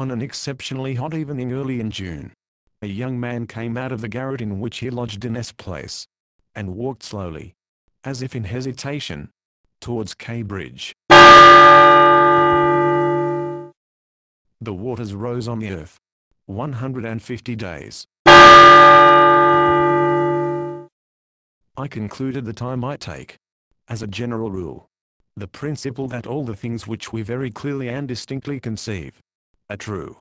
On an exceptionally hot evening early in June, a young man came out of the garret in which he lodged in S Place, and walked slowly, as if in hesitation, towards K Bridge. The waters rose on the earth. 150 days. I concluded that I might take, as a general rule, the principle that all the things which we very clearly and distinctly conceive, are true.